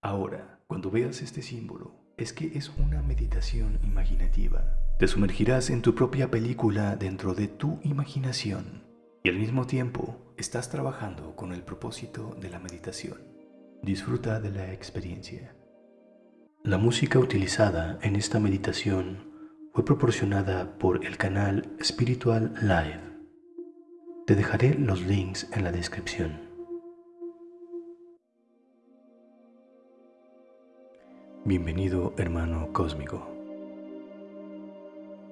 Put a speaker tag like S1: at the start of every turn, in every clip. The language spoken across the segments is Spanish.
S1: Ahora, cuando veas este símbolo, es que es una meditación imaginativa. Te sumergirás en tu propia película dentro de tu imaginación y al mismo tiempo estás trabajando con el propósito de la meditación. Disfruta de la experiencia. La música utilizada en esta meditación fue proporcionada por el canal Spiritual Live. Te dejaré los links en la descripción. Bienvenido hermano cósmico.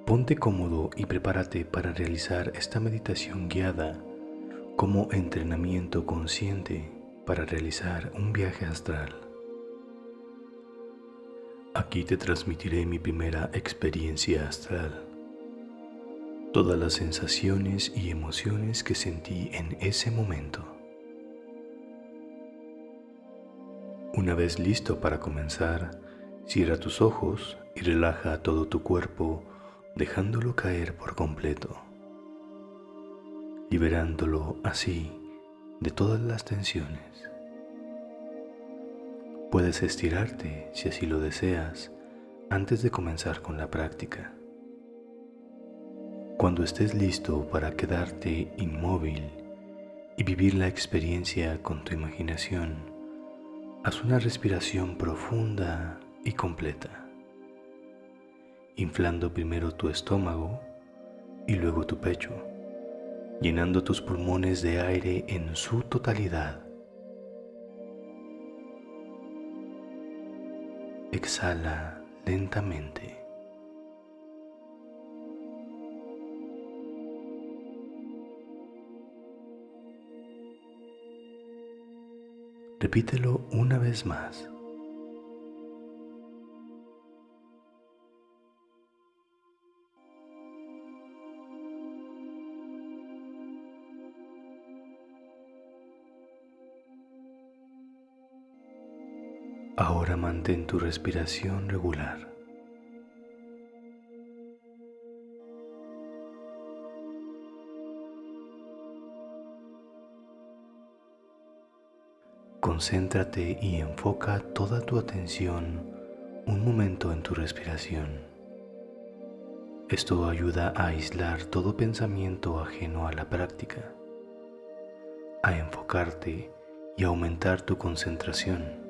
S1: Ponte cómodo y prepárate para realizar esta meditación guiada como entrenamiento consciente para realizar un viaje astral. Aquí te transmitiré mi primera experiencia astral, todas las sensaciones y emociones que sentí en ese momento. Una vez listo para comenzar, cierra tus ojos y relaja todo tu cuerpo dejándolo caer por completo, liberándolo así de todas las tensiones. Puedes estirarte si así lo deseas antes de comenzar con la práctica. Cuando estés listo para quedarte inmóvil y vivir la experiencia con tu imaginación, haz una respiración profunda y completa, inflando primero tu estómago y luego tu pecho, llenando tus pulmones de aire en su totalidad Exhala lentamente. Repítelo una vez más. Mantén tu respiración regular. Concéntrate y enfoca toda tu atención un momento en tu respiración. Esto ayuda a aislar todo pensamiento ajeno a la práctica, a enfocarte y aumentar tu concentración.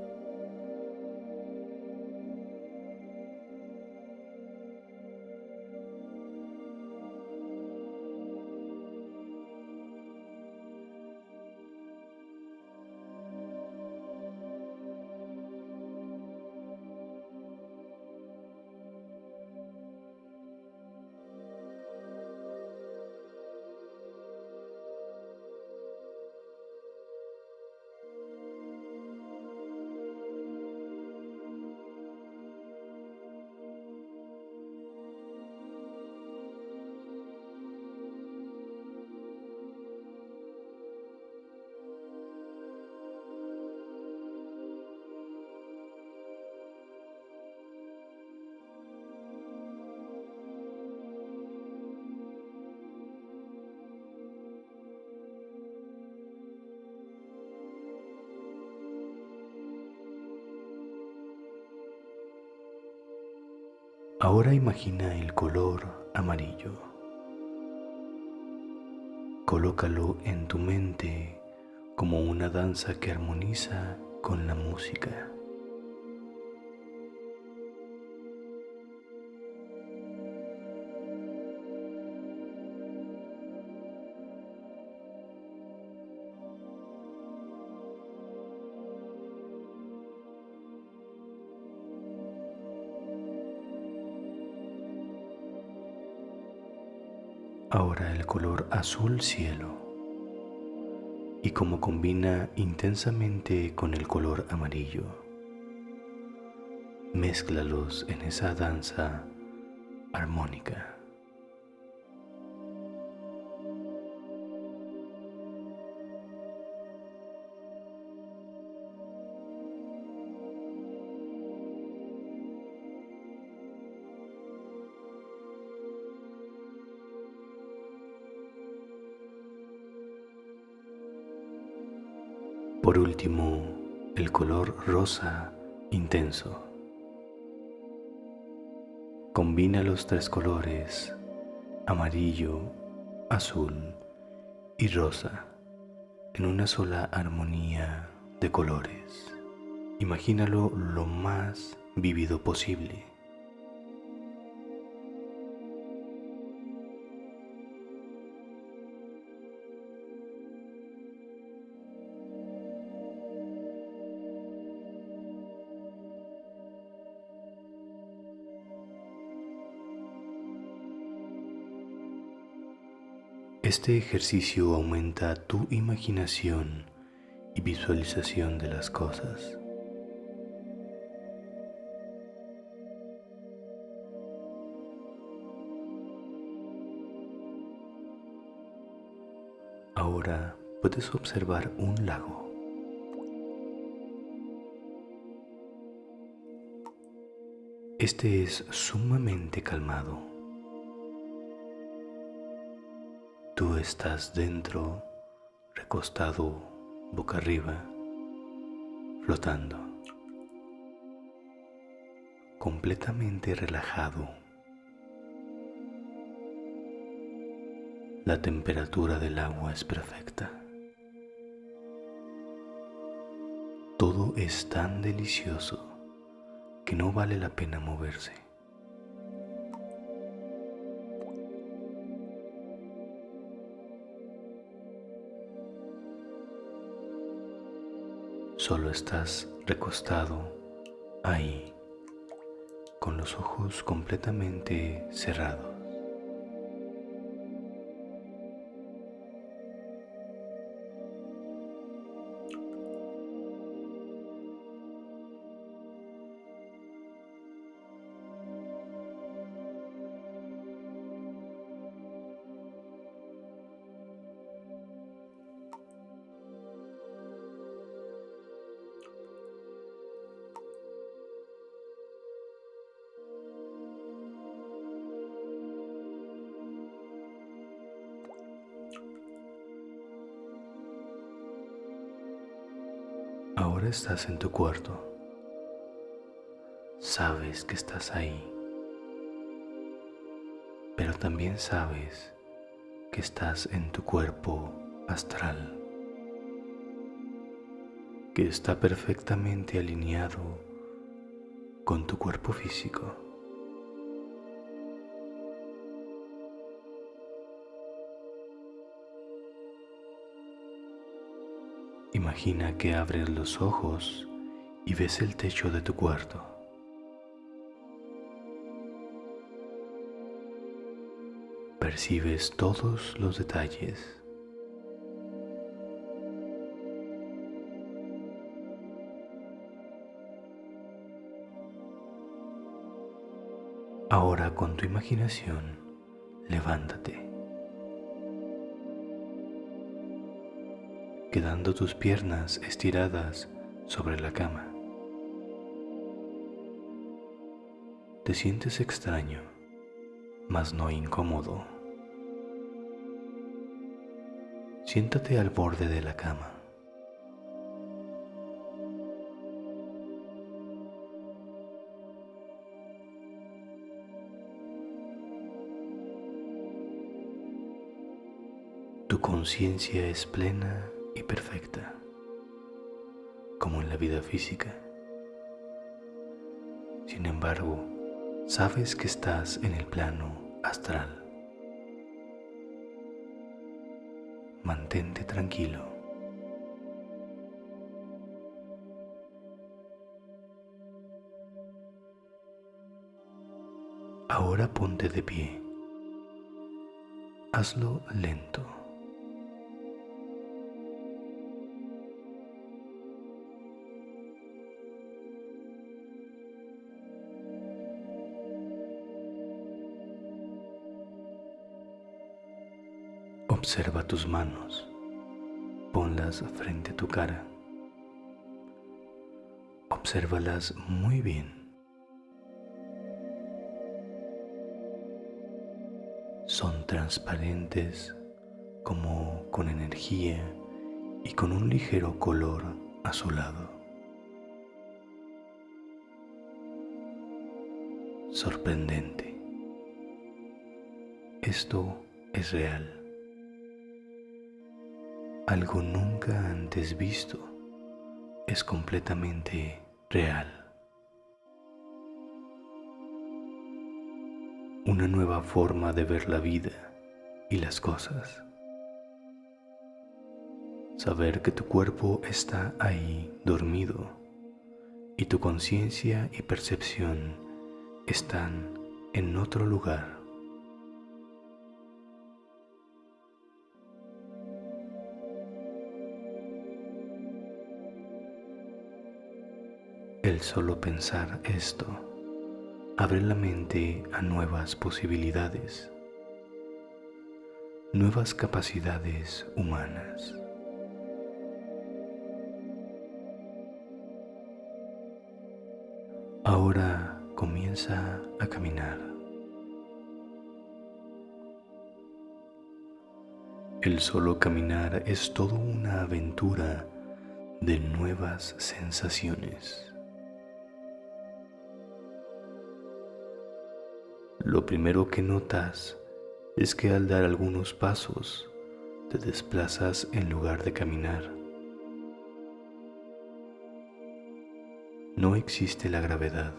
S1: Ahora imagina el color amarillo. Colócalo en tu mente como una danza que armoniza con la música. Color azul cielo y como combina intensamente con el color amarillo. Mézclalos en esa danza armónica. Por último, el color rosa intenso. Combina los tres colores, amarillo, azul y rosa, en una sola armonía de colores. Imagínalo lo más vivido posible. Este ejercicio aumenta tu imaginación y visualización de las cosas. Ahora puedes observar un lago. Este es sumamente calmado. Estás dentro, recostado boca arriba, flotando, completamente relajado. La temperatura del agua es perfecta. Todo es tan delicioso que no vale la pena moverse. Solo estás recostado ahí, con los ojos completamente cerrados. Estás en tu cuarto. Sabes que estás ahí. Pero también sabes que estás en tu cuerpo astral. Que está perfectamente alineado con tu cuerpo físico. Imagina que abres los ojos y ves el techo de tu cuarto. Percibes todos los detalles. Ahora con tu imaginación, levántate. Quedando tus piernas estiradas sobre la cama. Te sientes extraño, mas no incómodo. Siéntate al borde de la cama. Tu conciencia es plena y perfecta, como en la vida física. Sin embargo, sabes que estás en el plano astral. Mantente tranquilo. Ahora ponte de pie. Hazlo lento. Observa tus manos, ponlas frente a tu cara. Obsérvalas muy bien. Son transparentes como con energía y con un ligero color azulado. sorprendente. Esto es real. Algo nunca antes visto es completamente real. Una nueva forma de ver la vida y las cosas. Saber que tu cuerpo está ahí dormido y tu conciencia y percepción están en otro lugar. El solo pensar esto abre la mente a nuevas posibilidades, nuevas capacidades humanas. Ahora comienza a caminar. El solo caminar es toda una aventura de nuevas sensaciones. Lo primero que notas es que al dar algunos pasos te desplazas en lugar de caminar. No existe la gravedad.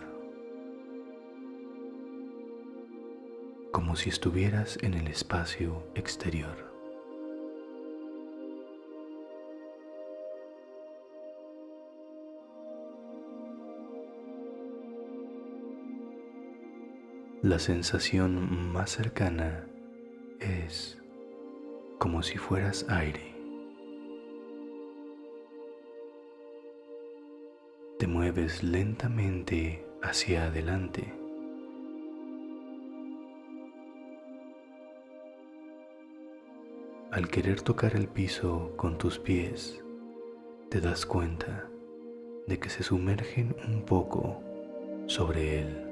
S1: Como si estuvieras en el espacio exterior. La sensación más cercana es como si fueras aire. Te mueves lentamente hacia adelante. Al querer tocar el piso con tus pies, te das cuenta de que se sumergen un poco sobre él.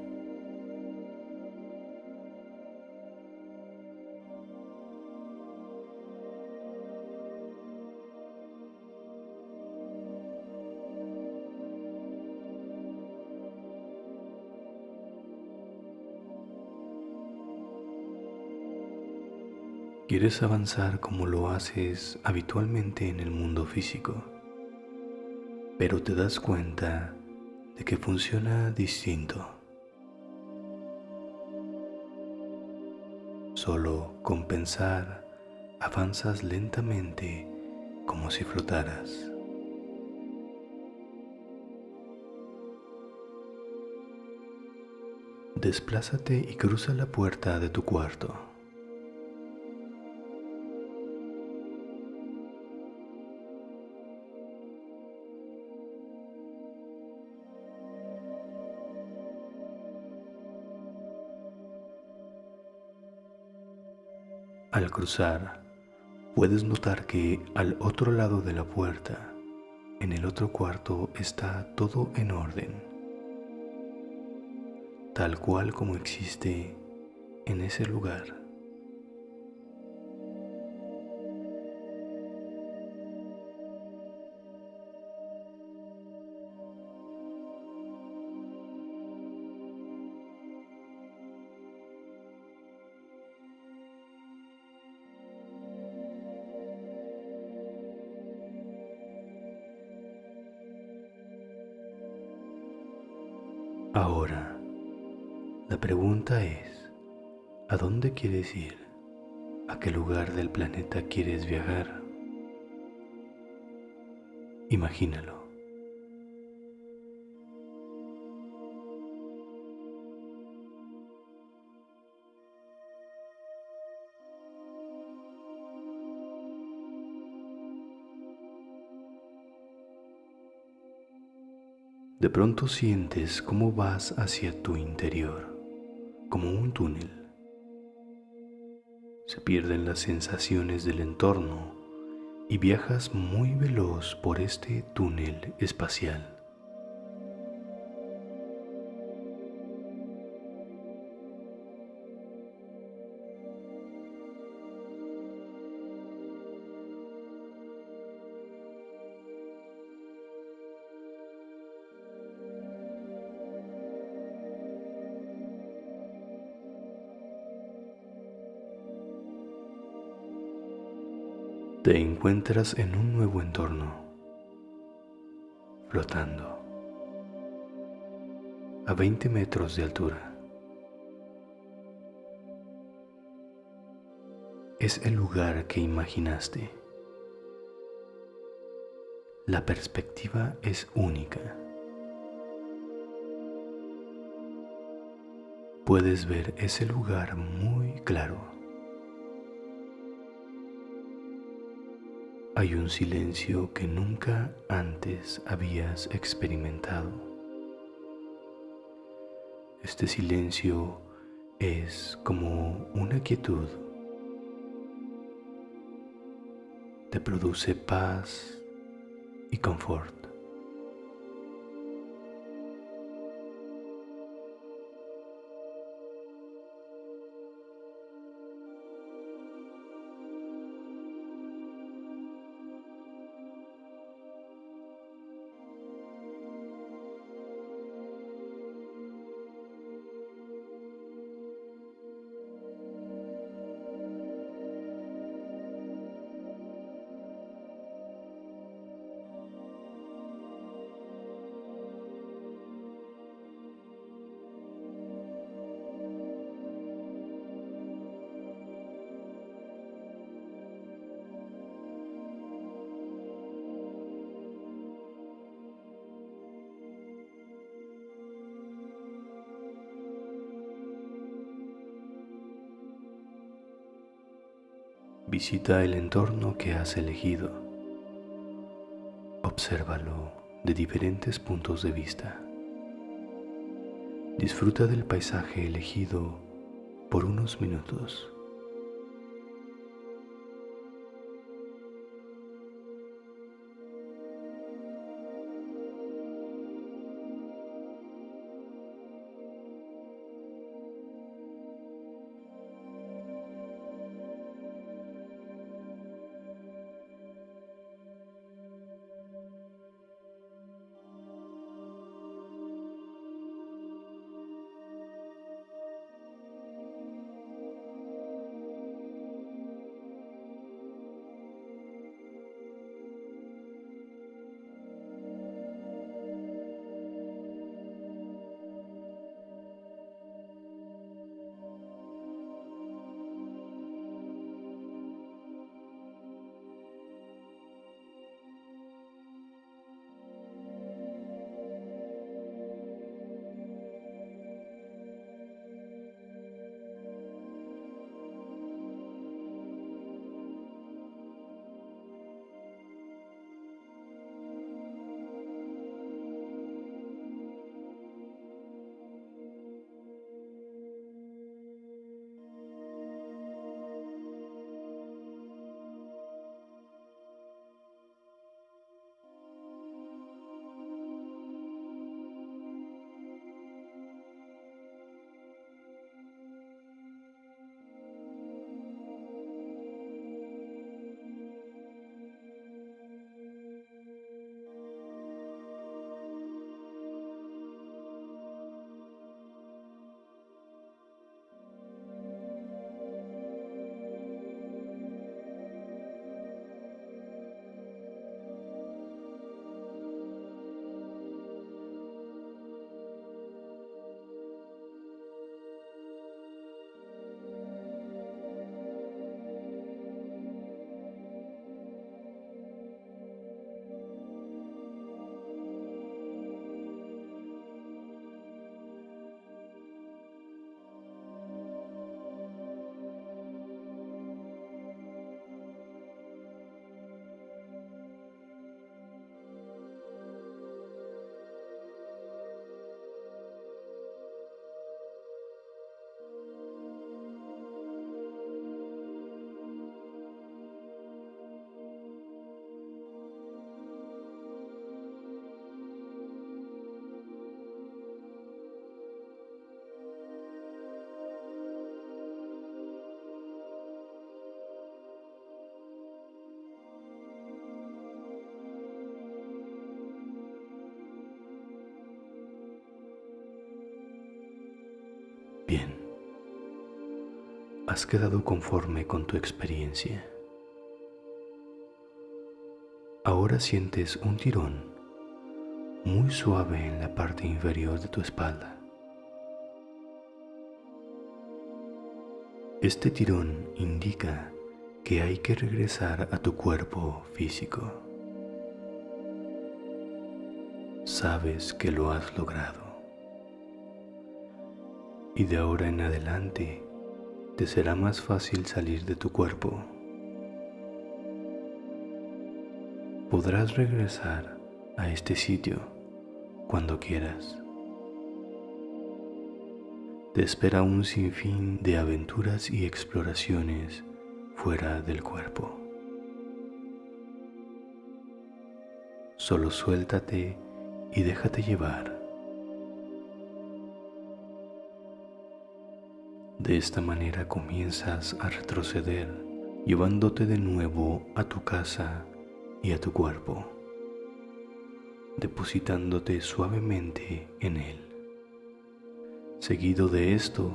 S1: Quieres avanzar como lo haces habitualmente en el mundo físico, pero te das cuenta de que funciona distinto. Solo con pensar avanzas lentamente como si flotaras. Desplázate y cruza la puerta de tu cuarto. Al cruzar, puedes notar que al otro lado de la puerta, en el otro cuarto, está todo en orden, tal cual como existe en ese lugar. ¿A dónde quieres ir? ¿A qué lugar del planeta quieres viajar? Imagínalo. De pronto sientes cómo vas hacia tu interior, como un túnel. Se pierden las sensaciones del entorno y viajas muy veloz por este túnel espacial. Te encuentras en un nuevo entorno, flotando a 20 metros de altura. Es el lugar que imaginaste. La perspectiva es única. Puedes ver ese lugar muy claro. Hay un silencio que nunca antes habías experimentado. Este silencio es como una quietud te produce paz y confort. Visita el entorno que has elegido. Obsérvalo de diferentes puntos de vista. Disfruta del paisaje elegido por unos minutos. Has quedado conforme con tu experiencia. Ahora sientes un tirón muy suave en la parte inferior de tu espalda. Este tirón indica que hay que regresar a tu cuerpo físico. Sabes que lo has logrado. Y de ahora en adelante te será más fácil salir de tu cuerpo. Podrás regresar a este sitio cuando quieras te espera un sinfín de aventuras y exploraciones fuera del cuerpo. Solo suéltate y déjate llevar. De esta manera comienzas a retroceder, llevándote de nuevo a tu casa y a tu cuerpo, depositándote suavemente en él. Seguido de esto,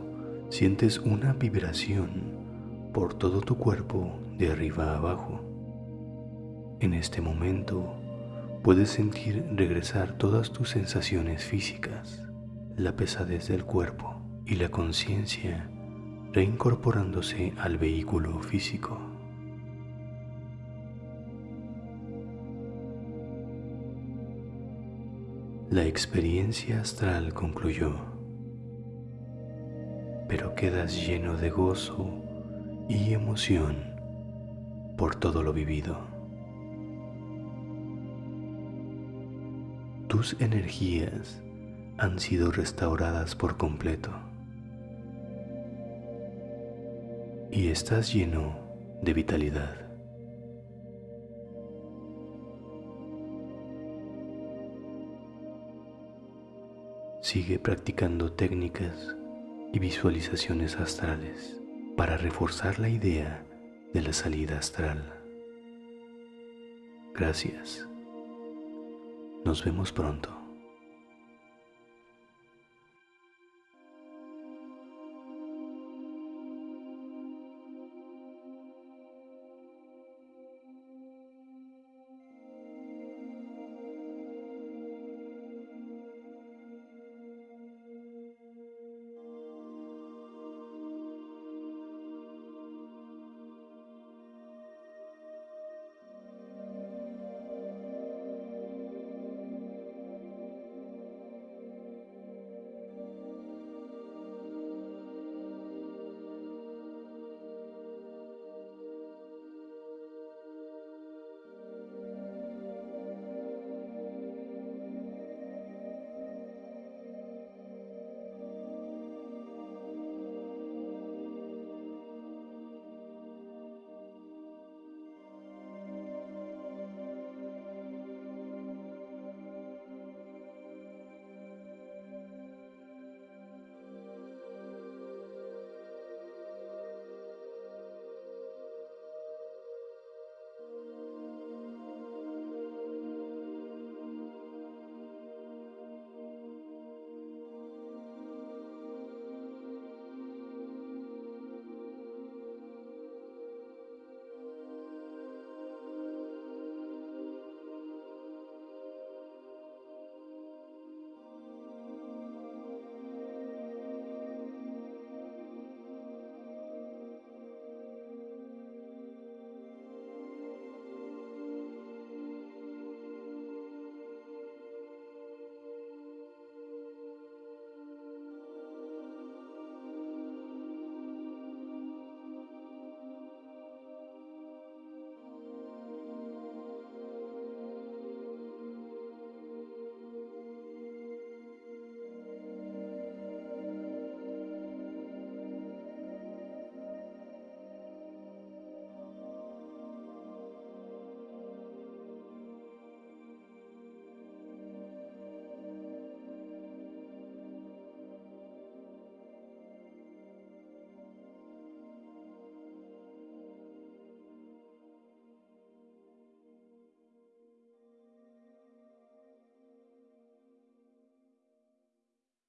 S1: sientes una vibración por todo tu cuerpo de arriba a abajo. En este momento, puedes sentir regresar todas tus sensaciones físicas, la pesadez del cuerpo y la conciencia reincorporándose al vehículo físico. La experiencia astral concluyó pero quedas lleno de gozo y emoción por todo lo vivido. Tus energías han sido restauradas por completo y estás lleno de vitalidad. Sigue practicando técnicas y visualizaciones astrales para reforzar la idea de la salida astral. Gracias. Nos vemos pronto.